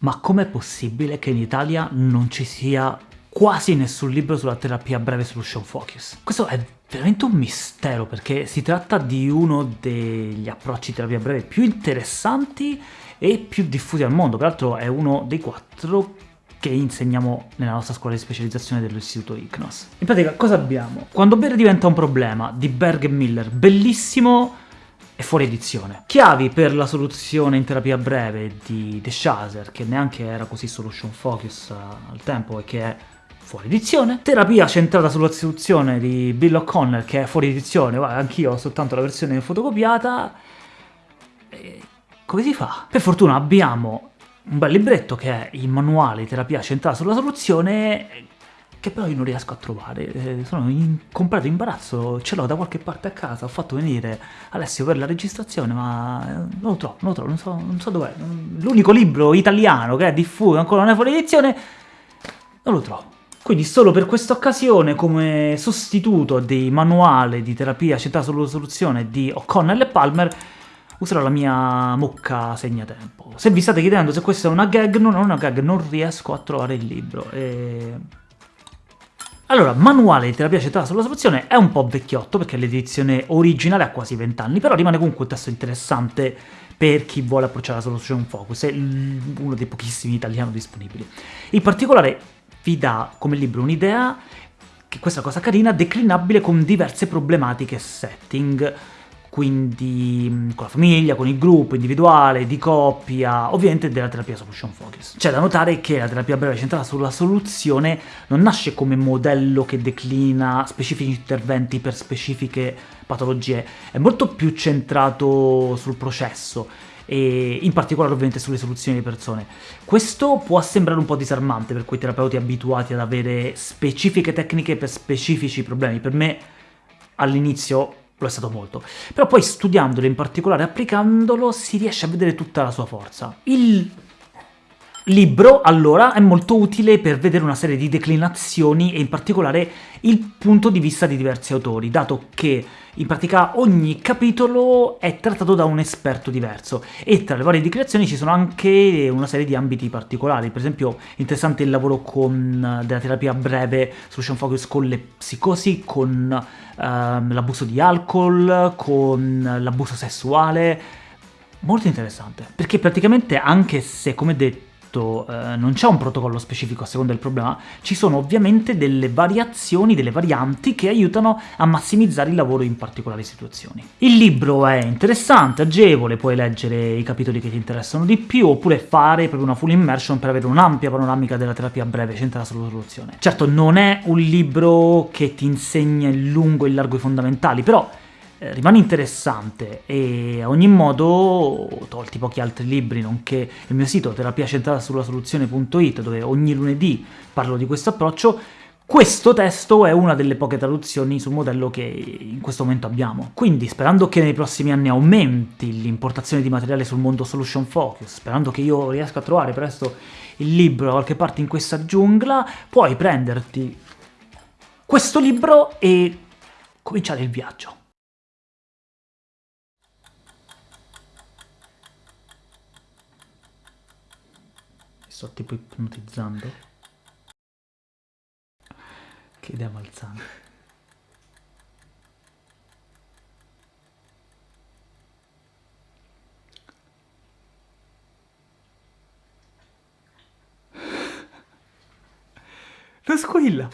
Ma com'è possibile che in Italia non ci sia quasi nessun libro sulla terapia breve solution focus? Questo è veramente un mistero, perché si tratta di uno degli approcci terapia breve più interessanti e più diffusi al mondo, peraltro è uno dei quattro che insegniamo nella nostra scuola di specializzazione dell'istituto ICNOS. In pratica cosa abbiamo? Quando bere diventa un problema, di Berg e Miller, bellissimo è fuori edizione. Chiavi per la soluzione in terapia breve di The Chaser, che neanche era così solution focus uh, al tempo e che è fuori edizione. Terapia centrata sulla soluzione di Bill O'Connell, che è fuori edizione, anch'io ho soltanto la versione fotocopiata. E come si fa? Per fortuna abbiamo un bel libretto che è il manuale di terapia centrata sulla soluzione che però io non riesco a trovare, eh, sono in completo imbarazzo, ce l'ho da qualche parte a casa, ho fatto venire Alessio per la registrazione, ma eh, non lo trovo, non lo trovo, non so, non so dov'è, l'unico libro italiano che è diffuso, ancora non è fuori edizione, non lo trovo. Quindi solo per questa occasione, come sostituto dei manuali di terapia centrata sulla soluzione di O'Connell e Palmer, userò la mia mucca segnatempo. Se vi state chiedendo se questa è una gag, non è una gag, non riesco a trovare il libro, e allora, manuale di terapia centrata sulla soluzione è un po' vecchiotto, perché l'edizione originale ha quasi 20 anni, però rimane comunque un testo interessante per chi vuole approcciare la solution focus, è uno dei pochissimi italiani disponibili. In particolare vi dà come libro un'idea, che questa cosa carina, declinabile con diverse problematiche setting, quindi mm, con la famiglia, con il gruppo, individuale, di coppia, ovviamente della terapia solution focus. C'è da notare che la terapia breve centrata sulla soluzione non nasce come modello che declina specifici interventi per specifiche patologie, è molto più centrato sul processo, e in particolare ovviamente sulle soluzioni di persone. Questo può sembrare un po' disarmante per quei terapeuti abituati ad avere specifiche tecniche per specifici problemi, per me all'inizio lo è stato molto. Però poi studiandolo, in particolare applicandolo, si riesce a vedere tutta la sua forza. Il libro, allora, è molto utile per vedere una serie di declinazioni e in particolare il punto di vista di diversi autori, dato che in pratica ogni capitolo è trattato da un esperto diverso, e tra le varie declinazioni ci sono anche una serie di ambiti particolari, per esempio interessante il lavoro con, della terapia breve solution focus con le psicosi, con ehm, l'abuso di alcol, con l'abuso sessuale, molto interessante, perché praticamente anche se, come detto, detto eh, non c'è un protocollo specifico a seconda del problema, ci sono ovviamente delle variazioni, delle varianti che aiutano a massimizzare il lavoro in particolari situazioni. Il libro è interessante, agevole, puoi leggere i capitoli che ti interessano di più, oppure fare proprio una full immersion per avere un'ampia panoramica della terapia breve centrata sulla soluzione. Certo, non è un libro che ti insegna in lungo e in largo i fondamentali, però rimane interessante e a ogni modo, tolti pochi altri libri, nonché il mio sito terapiacentrata sulla soluzione.it, dove ogni lunedì parlo di questo approccio, questo testo è una delle poche traduzioni sul modello che in questo momento abbiamo. Quindi, sperando che nei prossimi anni aumenti l'importazione di materiale sul mondo solution focus, sperando che io riesca a trovare presto il libro da qualche parte in questa giungla, puoi prenderti questo libro e cominciare il viaggio. Sto tipo ipnotizzando. Che idea malsana. Lo squilla!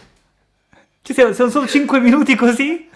Ci siamo, siamo solo 5 minuti così?